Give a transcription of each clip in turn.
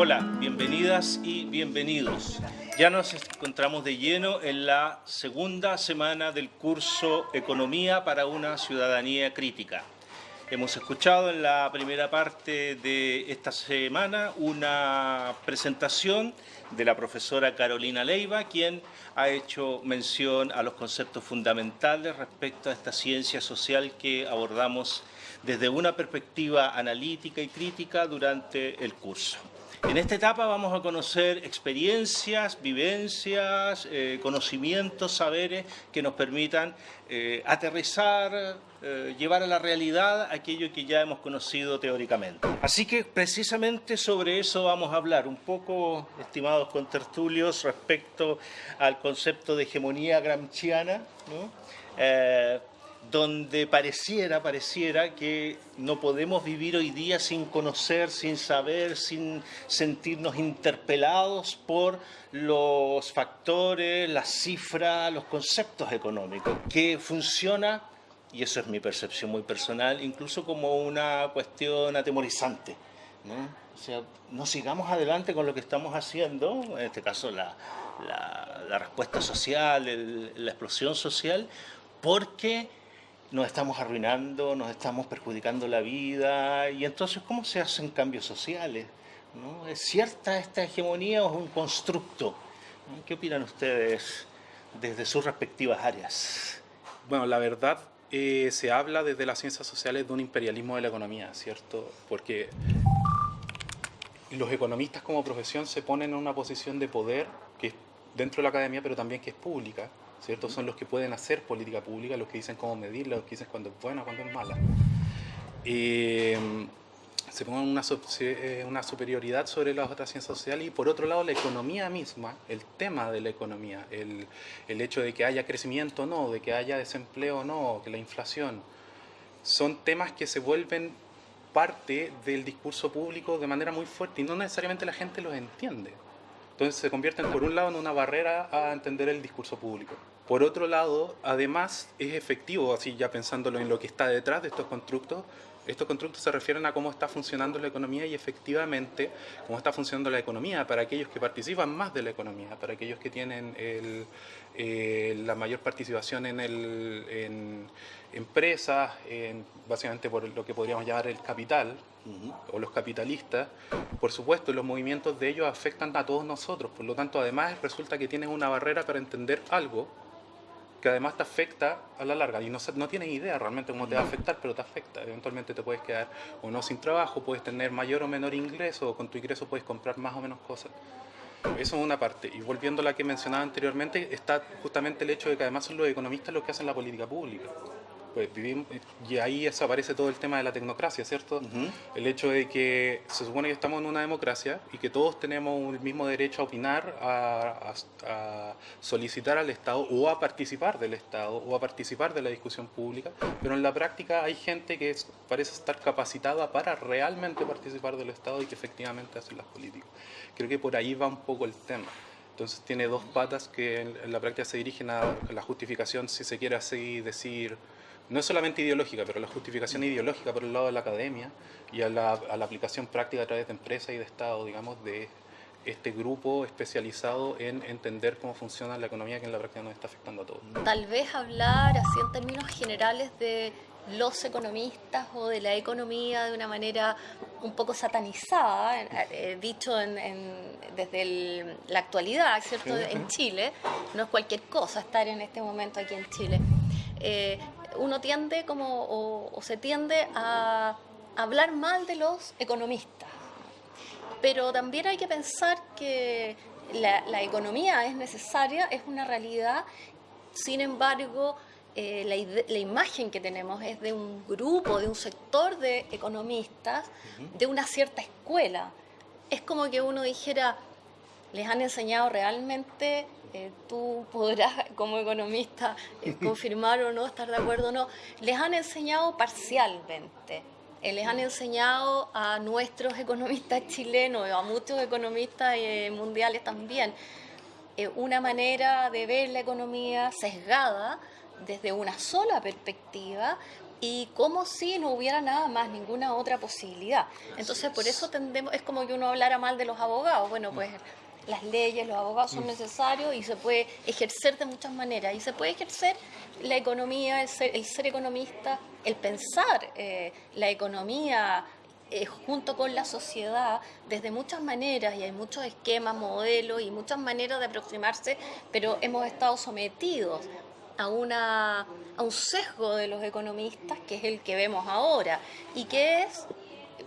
Hola, bienvenidas y bienvenidos. Ya nos encontramos de lleno en la segunda semana del curso Economía para una ciudadanía crítica. Hemos escuchado en la primera parte de esta semana una presentación de la profesora Carolina Leiva, quien ha hecho mención a los conceptos fundamentales respecto a esta ciencia social que abordamos desde una perspectiva analítica y crítica durante el curso. En esta etapa vamos a conocer experiencias, vivencias, eh, conocimientos, saberes que nos permitan eh, aterrizar, eh, llevar a la realidad aquello que ya hemos conocido teóricamente. Así que precisamente sobre eso vamos a hablar un poco, estimados contertulios, respecto al concepto de hegemonía gramsciana, ¿no? Donde pareciera, pareciera que no podemos vivir hoy día sin conocer, sin saber, sin sentirnos interpelados por los factores, las cifras, los conceptos económicos, que funciona, y eso es mi percepción muy personal, incluso como una cuestión atemorizante. ¿no? O sea, no sigamos adelante con lo que estamos haciendo, en este caso la, la respuesta social, la explosión social, porque nos estamos arruinando, nos estamos perjudicando la vida, y entonces, ¿cómo se hacen cambios sociales? ¿No? ¿Es cierta esta hegemonía o es un constructo? ¿Qué opinan ustedes desde sus respectivas áreas? Bueno, la verdad, eh, se habla desde las ciencias sociales de un imperialismo de la economía, ¿cierto? Porque los economistas como profesión se ponen en una posición de poder que es dentro de la academia, pero también que es pública, ¿cierto? Son los que pueden hacer política pública, los que dicen cómo medirla, los que dicen cuándo es buena, cuándo es mala. se ponen una, eh, una superioridad sobre las otras ciencias sociales y por otro lado la economía misma, el tema de la economía, el, el hecho de que haya crecimiento o no, de que haya desempleo o no, que la inflación, son temas que se vuelven parte del discurso público de manera muy fuerte y no necesariamente la gente los entiende. Entonces se convierten por un lado en una barrera a entender el discurso público. Por otro lado, además es efectivo, así ya pensándolo en lo que está detrás de estos constructos, estos constructos se refieren a cómo está funcionando la economía y efectivamente cómo está funcionando la economía para aquellos que participan más de la economía, para aquellos que tienen eh, la mayor participación en, el, en empresas, básicamente por lo que podríamos llamar el capital, o los capitalistas, por supuesto los movimientos de ellos afectan a todos nosotros, por lo tanto además resulta que tienes una barrera para entender algo que además te afecta a la larga y no, no tienes idea realmente cómo te va a afectar, pero te afecta. Eventualmente te puedes quedar o no sin trabajo, puedes tener mayor o menor ingreso, o con tu ingreso puedes comprar más o menos cosas. Eso es una parte. Y volviendo a la que mencionaba anteriormente, está justamente el hecho de que además son los economistas los que hacen la política pública pues vivimos, y ahí aparece todo el tema de la tecnocracia, ¿cierto? El hecho de que se supone que estamos en una democracia y que todos tenemos el mismo derecho a opinar, a, solicitar al Estado o a participar del Estado o a participar de la discusión pública, pero en la práctica hay gente que parece estar capacitada para realmente participar del Estado y que efectivamente hace las políticas. Creo que por ahí va un poco el tema. Entonces tiene dos patas que en, la práctica se dirigen a la justificación, si se quiere así decir, no es solamente ideológica, pero la justificación ideológica por el lado de la academia y a la, aplicación práctica a través de empresas y de Estado, digamos, de este grupo especializado en entender cómo funciona la economía que en la práctica nos está afectando a todos. Tal vez hablar así en términos generales de los economistas o de la economía de una manera un poco satanizada, eh, dicho desde la actualidad, ¿cierto? En Chile, no es cualquier cosa estar en este momento aquí en Chile. Eh, uno tiende como, o, se tiende a hablar mal de los economistas. Pero también hay que pensar que la, economía es necesaria, es una realidad, sin embargo, eh, la, la, imagen que tenemos es de un grupo, de un sector de economistas, de una cierta escuela. Es como que uno dijera, les han enseñado realmente eh, tú podrás como economista eh, confirmar o no, estar de acuerdo o no, les han enseñado parcialmente. Eh, les han enseñado a nuestros economistas chilenos, a muchos economistas mundiales también, una manera de ver la economía sesgada desde una sola perspectiva y como si no hubiera nada más, ninguna otra posibilidad. Entonces, por eso tendemos, es como que uno hablara mal de los abogados. Bueno, pues las leyes, los abogados son mm. necesarios y se puede ejercer de muchas maneras. Y se puede ejercer la economía, el ser, economista, el pensar eh, la economía eh, junto con la sociedad desde muchas maneras y hay muchos esquemas, modelos y muchas maneras de aproximarse, pero hemos estado sometidos a, una, a un sesgo de los economistas que es el que vemos ahora y que es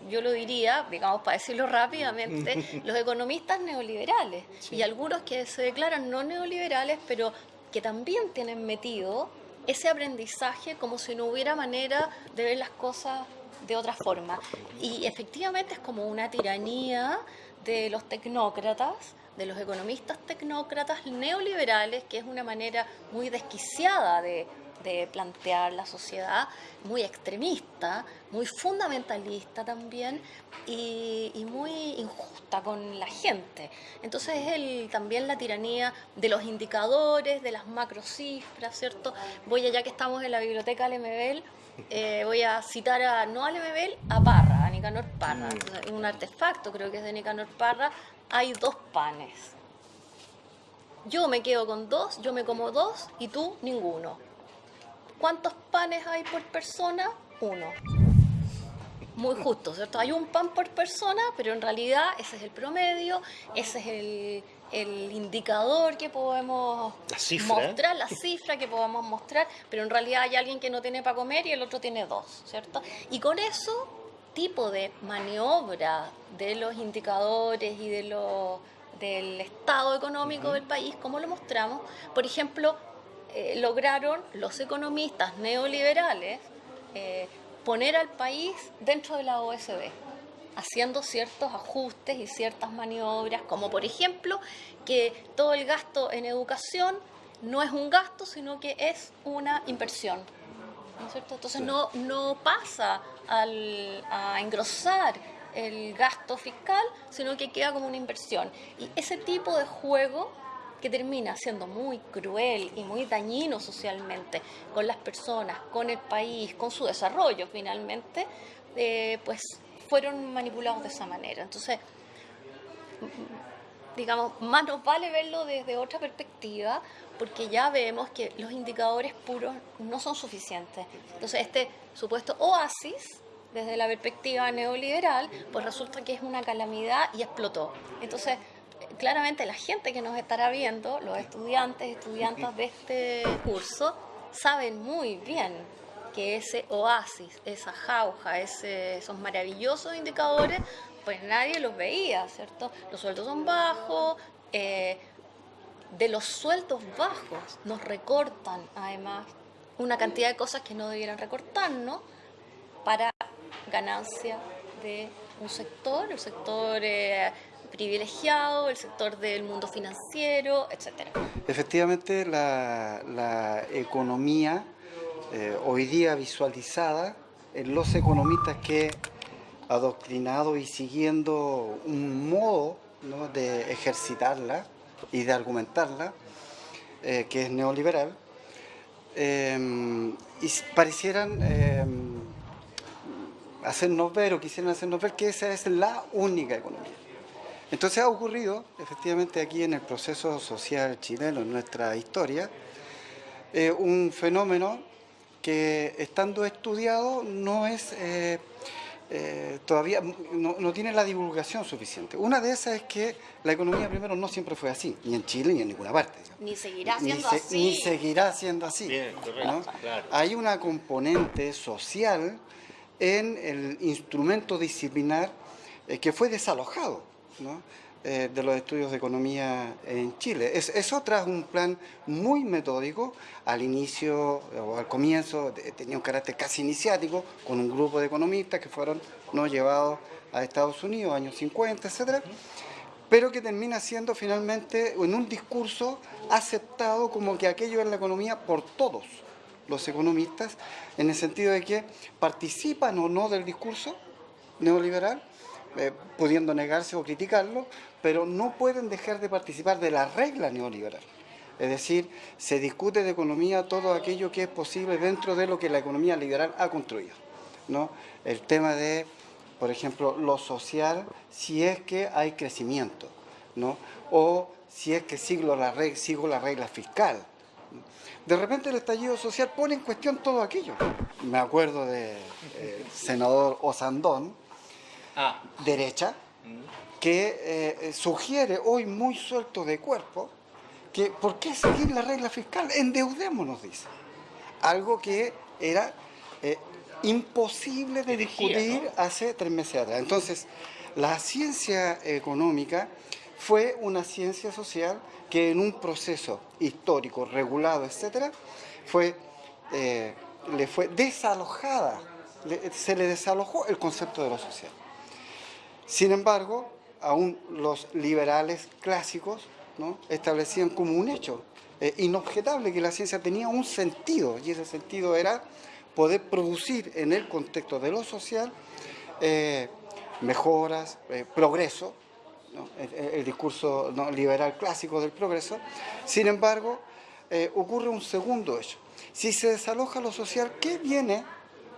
yo lo diría, digamos para decirlo rápidamente, los economistas neoliberales y algunos que se declaran no neoliberales, pero que también tienen metido ese aprendizaje como si no hubiera manera de ver las cosas de otra forma. Y efectivamente es como una tiranía de los tecnócratas, de los economistas tecnócratas neoliberales, que es una manera muy desquiciada de, de plantear la sociedad, muy extremista, muy fundamentalista también y, muy injusta con la gente. Entonces es el, también la tiranía de los indicadores, de las macrocifras, ¿cierto? Voy allá que estamos en la biblioteca Lemebel, eh, voy a citar a, no a Lemebel, a Parra, a Nicanor Parra, mm. un artefacto creo que es de Nicanor Parra, hay dos panes. Yo me quedo con dos, yo me como dos y tú ninguno ¿Cuántos panes hay por persona? Uno. Muy justo, ¿cierto? Hay un pan por persona, pero en realidad ese es el promedio, ese es el, indicador que podemos mostrar, la cifra que podemos mostrar, pero en realidad hay alguien que no tiene para comer y el otro tiene dos, ¿cierto? Y con eso tipo de maniobra de los indicadores y de los del estado económico del país, como lo mostramos, por ejemplo, eh, lograron los economistas neoliberales eh, poner al país dentro de la OSD, haciendo ciertos ajustes y ciertas maniobras, como por ejemplo que todo el gasto en educación no es un gasto, sino que es una inversión. ¿no es cierto? Entonces no, no pasa al, a engrosar el gasto fiscal, sino que queda como una inversión. Y ese tipo de juego que termina siendo muy cruel y muy dañino socialmente con las personas, con el país, con su desarrollo finalmente, eh, pues fueron manipulados de esa manera. Entonces, digamos, más nos vale verlo desde otra perspectiva, porque ya vemos que los indicadores puros no son suficientes. Entonces, este supuesto oasis, desde la perspectiva neoliberal, pues resulta que es una calamidad y explotó. Entonces, claramente la gente que nos estará viendo, los estudiantes, estudiantes de este curso, saben muy bien que ese oasis, esa jauja, esos maravillosos indicadores, pues nadie los veía, ¿cierto? Los sueldos son bajos, eh, de los sueldos bajos nos recortan además una cantidad de cosas que no debieran recortarnos para ganancia de un sector, el sector eh, privilegiado, el sector del mundo financiero, etc. Efectivamente, la, economía eh, hoy día visualizada en los economistas que adoctrinado y siguiendo un modo de ejercitarla y de argumentarla, eh, que es neoliberal, eh, y parecieran hacernos ver o quisieran hacernos ver que esa es la única economía. Entonces ha ocurrido, efectivamente, aquí en el proceso social chileno, en nuestra historia, eh, un fenómeno que estando estudiado no es eh, eh, todavía no, tiene la divulgación suficiente. Una de esas es que la economía primero no siempre fue así, ni en Chile ni en ninguna parte. Ni seguirá siendo así. Ni seguirá siendo así. Hay una componente social en el instrumento disciplinar que fue desalojado eh, de los estudios de economía en Chile. Es, es otra, un plan muy metódico, al inicio o al comienzo tenía un carácter casi iniciático, con un grupo de economistas que fueron no llevados a Estados Unidos, años 50, etcétera, pero que termina siendo finalmente en un discurso aceptado como que aquello es la economía por todos los economistas, en el sentido de que participan o no del discurso neoliberal, eh, pudiendo negarse o criticarlo, pero no pueden dejar de participar de la regla neoliberal. Es decir, se discute de economía todo aquello que es posible dentro de lo que la economía liberal ha construido. ¿no? El tema de, por ejemplo, lo social, si es que hay crecimiento, ¿no? o si es que sigo la, regla, sigo fiscal. De repente el estallido social pone en cuestión todo aquello. Me acuerdo del de, eh, senador Osandón, ah. derecha, que eh, sugiere hoy muy suelto de cuerpo que ¿por qué seguir la regla fiscal? Endeudémonos, dice. Algo que era eh, imposible de discutir hace tres meses atrás. Entonces, la ciencia económica fue una ciencia social que en un proceso histórico, regulado, etcétera, fue, eh, le fue desalojada, se le desalojó el concepto de lo social. Sin embargo, aún los liberales clásicos establecían como un hecho eh, inobjetable que la ciencia tenía un sentido, y ese sentido era poder producir en el contexto de lo social eh, mejoras, eh, progreso, el, discurso liberal clásico del progreso. Sin embargo, ocurre un segundo hecho. Si se desaloja lo social, ¿qué viene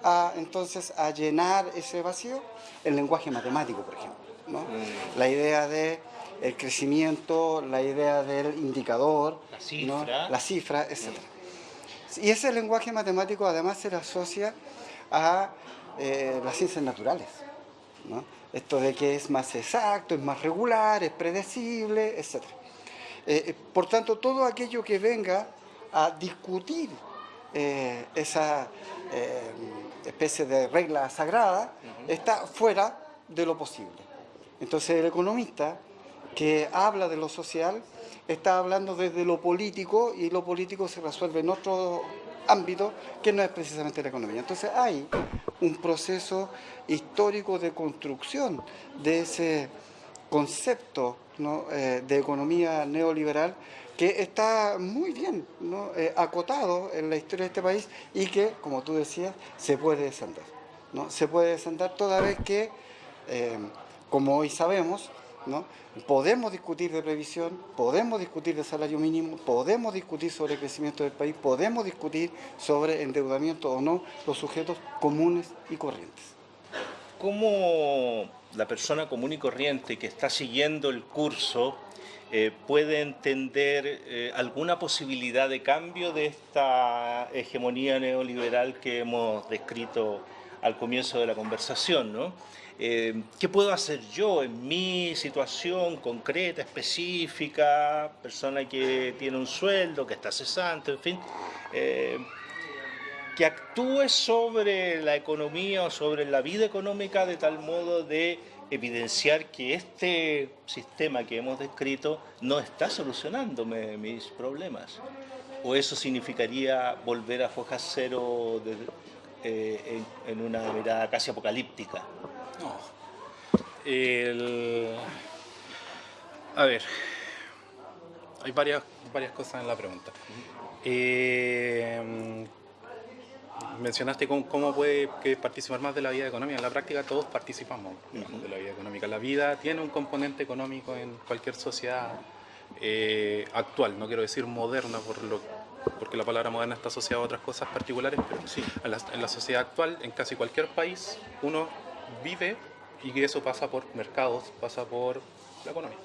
a, entonces a llenar ese vacío? El lenguaje matemático, por ejemplo. Mm. La idea de el crecimiento, la idea del indicador, la cifra, la cifra etc. Y ese lenguaje matemático además se le asocia a eh, las ciencias naturales. Esto de que es más exacto, es más regular, es predecible, etc. Eh, eh, por tanto, todo aquello que venga a discutir esa especie de regla sagrada está fuera de lo posible. Entonces el economista que habla de lo social está hablando desde lo político y lo político se resuelve en otro ámbito que no es precisamente la economía. Entonces hay un proceso histórico de construcción de ese concepto eh, de economía neoliberal que está muy bien eh, acotado en la historia de este país y que, como tú decías, se puede descender. ¿no? Se puede descender toda vez que, eh, como hoy sabemos, Podemos discutir de previsión, podemos discutir de salario mínimo, podemos discutir sobre el crecimiento del país, podemos discutir sobre endeudamiento o no los sujetos comunes y corrientes. ¿Cómo la persona común y corriente que está siguiendo el curso eh, puede entender eh, alguna posibilidad de cambio de esta hegemonía neoliberal que hemos descrito al comienzo de la conversación? ¿no? Eh, ¿qué puedo hacer yo en mi situación concreta, específica, persona que tiene un sueldo, que está cesante, en fin? Que actúe sobre la economía o sobre la vida económica de tal modo de evidenciar que este sistema que hemos descrito no está solucionándome mis problemas. ¿O eso significaría volver a foja cero eh, en una mirada casi apocalíptica? No. A ver, hay varias, varias cosas en la pregunta. Eh, mencionaste cómo, puede participar más de la vida económica. En la práctica todos participamos de la vida económica. La vida tiene un componente económico en cualquier sociedad eh, actual, no quiero decir moderna por lo, porque la palabra moderna está asociada a otras cosas particulares, pero sí. en la sociedad actual, en casi cualquier país, uno vive y que eso pasa por mercados, pasa por la economía.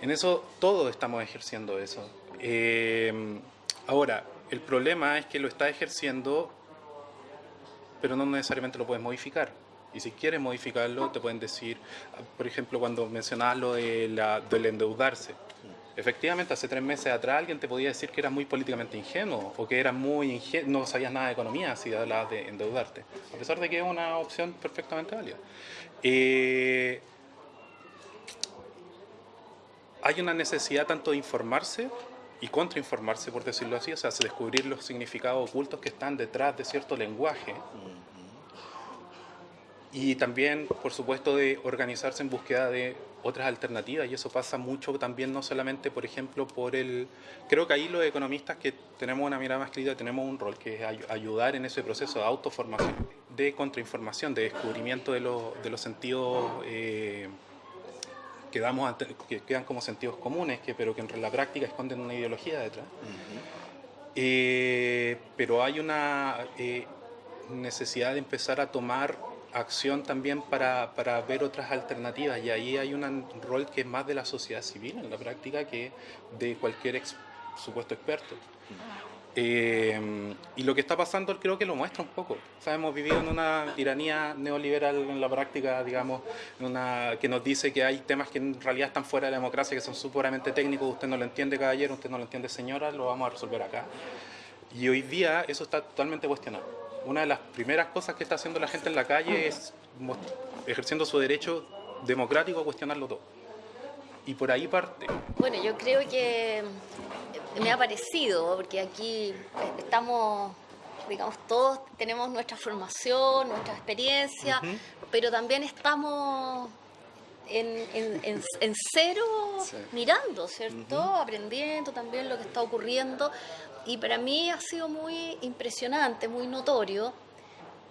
En eso todos estamos ejerciendo eso. Eh, ahora, el problema es que lo está ejerciendo, pero no necesariamente lo puedes modificar. Y si quieres modificarlo, te pueden decir, por ejemplo, cuando mencionabas lo de la, del endeudarse. Efectivamente, hace tres meses atrás alguien te podía decir que era muy políticamente ingenuo o que era muy no sabías nada de economía si hablabas de endeudarte, a pesar de que es una opción perfectamente válida. Eh, hay una necesidad tanto de informarse y contrainformarse, por decirlo así, o sea, descubrir los significados ocultos que están detrás de cierto lenguaje. Y también, por supuesto, de organizarse en búsqueda de otras alternativas y eso pasa mucho también no solamente, por ejemplo, por el... Creo que ahí los economistas que tenemos una mirada más crítica tenemos un rol que es ayudar en ese proceso de autoformación, de contrainformación, de descubrimiento de, los, de los sentidos... Eh, quedamos que quedan como sentidos comunes, que, pero que en la práctica esconden una ideología detrás. Eh, pero hay una eh, necesidad de empezar a tomar acción también para, para, ver otras alternativas y ahí hay un rol que es más de la sociedad civil en la práctica que de cualquier supuesto experto. Eh, y lo que está pasando creo que lo muestra un poco. O hemos vivido en una tiranía neoliberal en la práctica, digamos, una, que nos dice que hay temas que en realidad están fuera de la democracia, que son puramente técnicos, usted no lo entiende caballero, usted no lo entiende señora, lo vamos a resolver acá. Y hoy día eso está totalmente cuestionado. Una de las primeras cosas que está haciendo la gente en la calle es ejerciendo su derecho democrático a cuestionarlo todo. Y por ahí parte. Bueno, yo creo que me ha parecido, porque aquí estamos, digamos, todos tenemos nuestra formación, nuestra experiencia, pero también estamos en, en, cero mirando, ¿cierto? Aprendiendo también lo que está ocurriendo. Y para mí ha sido muy impresionante, muy notorio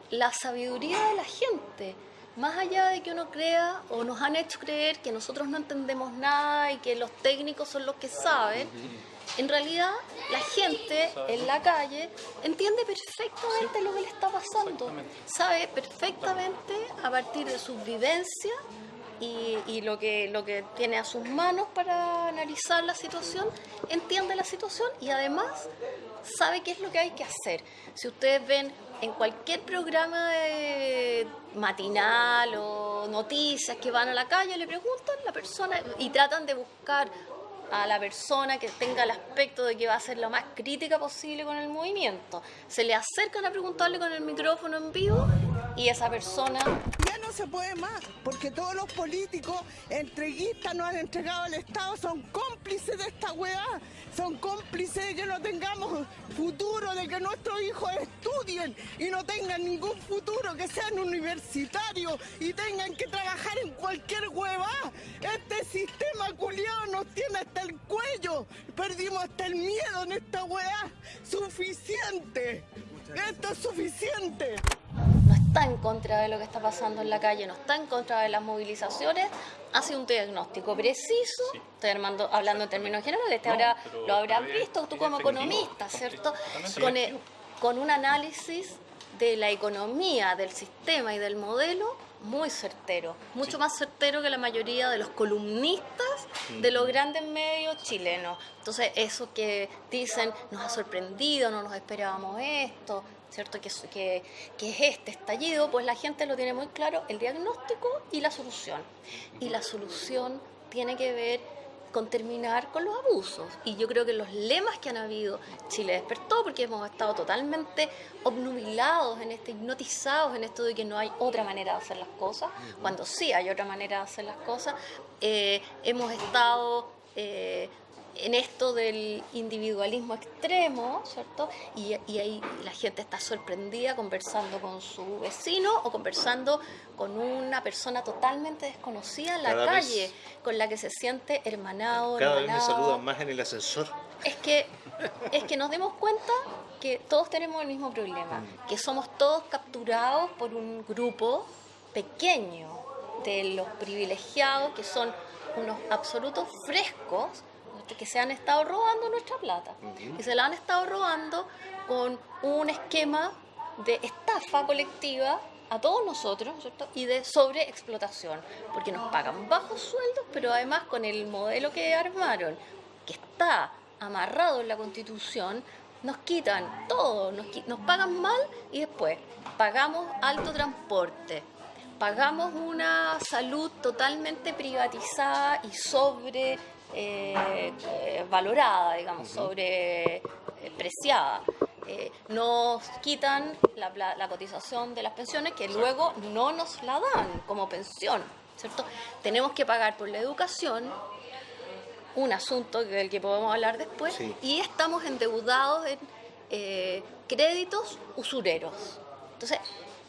la sabiduría de la gente más allá de que uno crea o nos han hecho creer que nosotros no entendemos nada y que los técnicos son los que saben, en realidad la gente en la calle entiende perfectamente lo que le está pasando, sabe perfectamente a partir de sus vivencias y, lo, que, lo que tiene a sus manos para analizar la situación, entiende la situación y además sabe qué es lo que hay que hacer. Si ustedes ven en cualquier programa matinal o noticias que van a la calle, le preguntan a la persona y tratan de buscar a la persona que tenga el aspecto de que va a ser lo más crítica posible con el movimiento. Se le acercan a preguntarle con el micrófono en vivo y esa persona no se puede más, porque todos los políticos entreguistas nos han entregado al Estado, son cómplices de esta weá, son cómplices de que no tengamos futuro, de que nuestros hijos estudien y no tengan ningún futuro, que sean universitarios y tengan que trabajar en cualquier hueva. Este sistema culiado nos tiene hasta el cuello, perdimos hasta el miedo en esta weá. Suficiente, esto es suficiente está en contra de lo que está pasando en la calle, no está en contra de las movilizaciones, hace un diagnóstico preciso, estoy hablando en términos generales, te lo habrás visto tú como economista, ¿cierto? Con, con un análisis de la economía, del sistema y del modelo muy certero, mucho más certero que la mayoría de los columnistas de los grandes medios chilenos. Entonces, eso que dicen, nos ha sorprendido, no nos esperábamos esto, ¿cierto? Que, que, que, es este estallido, pues la gente lo tiene muy claro, el diagnóstico y la solución. Y la solución tiene que ver con terminar con los abusos. Y yo creo que los lemas que han habido, Chile despertó porque hemos estado totalmente obnubilados en este, hipnotizados en esto de que no hay otra manera de hacer las cosas, cuando sí hay otra manera de hacer las cosas. Eh, hemos estado eh, en esto del individualismo extremo, ¿cierto? Y, ahí la gente está sorprendida conversando con su vecino o conversando con una persona totalmente desconocida en la calle, con la que se siente hermanado. Cada vez me saludan más en el ascensor. Es que, es que nos demos cuenta que todos tenemos el mismo problema, mm. que somos todos capturados por un grupo pequeño de los privilegiados que son unos absolutos frescos que se han estado robando nuestra plata. Y se la han estado robando con un esquema de estafa colectiva a todos nosotros ¿cierto? y de sobreexplotación, porque nos pagan bajos sueldos, pero además con el modelo que armaron, que está amarrado en la constitución, nos quitan todo, nos, nos pagan mal y después pagamos alto transporte, pagamos una salud totalmente privatizada y sobre eh, valorada, digamos, sobrepreciada. Eh, nos quitan la, cotización de las pensiones que luego no nos la dan como pensión, ¿cierto? Tenemos que pagar por la educación, un asunto del que podemos hablar después, y estamos endeudados en créditos usureros. Entonces,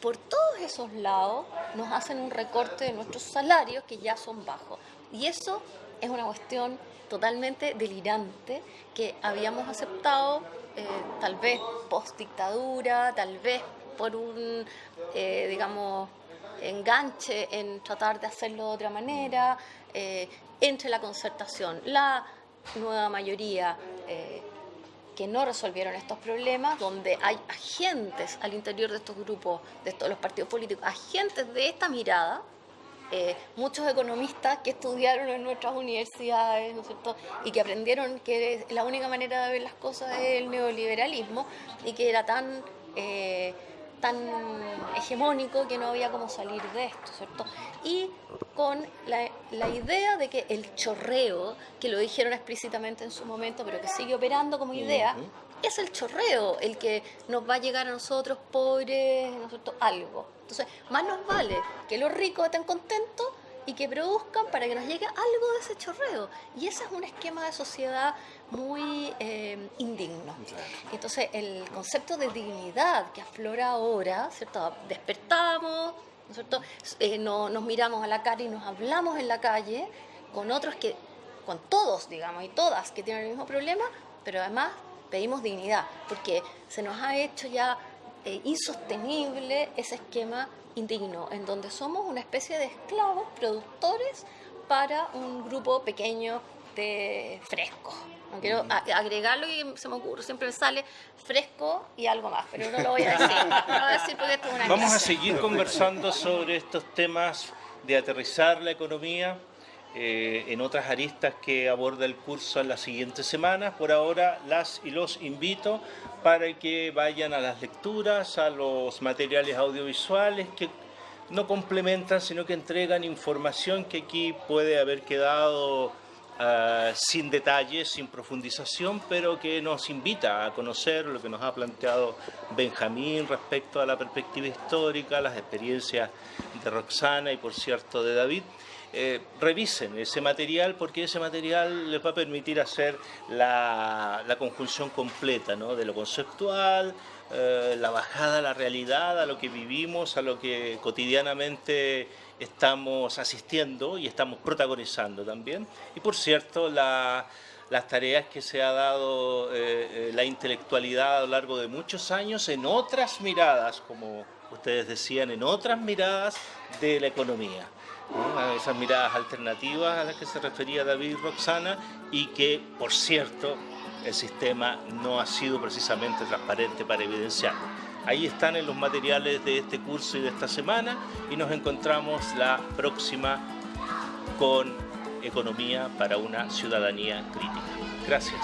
por todos esos lados nos hacen un recorte de nuestros salarios que ya son bajos. Y eso es una cuestión totalmente delirante que habíamos aceptado eh, tal vez post dictadura, tal vez por un, eh, digamos, enganche en tratar de hacerlo de otra manera, eh, entre la concertación, la nueva mayoría eh, que no resolvieron estos problemas, donde hay agentes al interior de estos grupos, de todos los partidos políticos, agentes de esta mirada, eh, muchos economistas que estudiaron en nuestras universidades ¿no es cierto? y que aprendieron que la única manera de ver las cosas es el neoliberalismo y que era tan tan hegemónico que no había cómo salir de esto, ¿cierto? Y con la, la, idea de que el chorreo, que lo dijeron explícitamente en su momento, pero que sigue operando como idea, es el chorreo el que nos va a llegar a nosotros pobres, ¿no cierto? Algo. Entonces, más nos vale que los ricos estén contentos y que produzcan para que nos llegue algo de ese chorreo. Y ese es un esquema de sociedad muy eh, indigno. Entonces, el concepto de dignidad que aflora ahora, ¿cierto? Despertamos, ¿no cierto? Eh, nos miramos a la cara y nos hablamos en la calle con otros que, con todos, digamos, y todas que tienen el mismo problema, pero además pedimos dignidad, porque se nos ha hecho ya eh, insostenible ese esquema indigno, en donde somos una especie de esclavos productores para un grupo pequeño de frescos. No quiero agregarlo y se me ocurre, siempre me sale fresco y algo más, pero no lo voy a decir. Vamos a seguir conversando sobre estos temas de aterrizar la economía eh, en otras aristas que aborda el curso en las siguientes semanas. Por ahora las y los invito para que vayan a las lecturas, a los materiales audiovisuales que no complementan, sino que entregan información que aquí puede haber quedado Ah, sin detalles, sin profundización, pero que nos invita a conocer lo que nos ha planteado Benjamín respecto a la perspectiva histórica, las experiencias de Roxana y por cierto de David. Eh, revisen ese material porque ese material les va a permitir hacer la, conjunción completa de lo conceptual, eh, la bajada a la realidad, a lo que vivimos, a lo que cotidianamente estamos asistiendo y estamos protagonizando también. Y por cierto, las tareas que se ha dado eh, la intelectualidad a lo largo de muchos años en otras miradas, como ustedes decían, en otras miradas de la economía. Esas miradas alternativas a las que se refería David Roxana y que, por cierto, el sistema no ha sido precisamente transparente para evidenciarlo. Ahí están en los materiales de este curso y de esta semana y nos encontramos la próxima con Economía para una ciudadanía crítica. Gracias.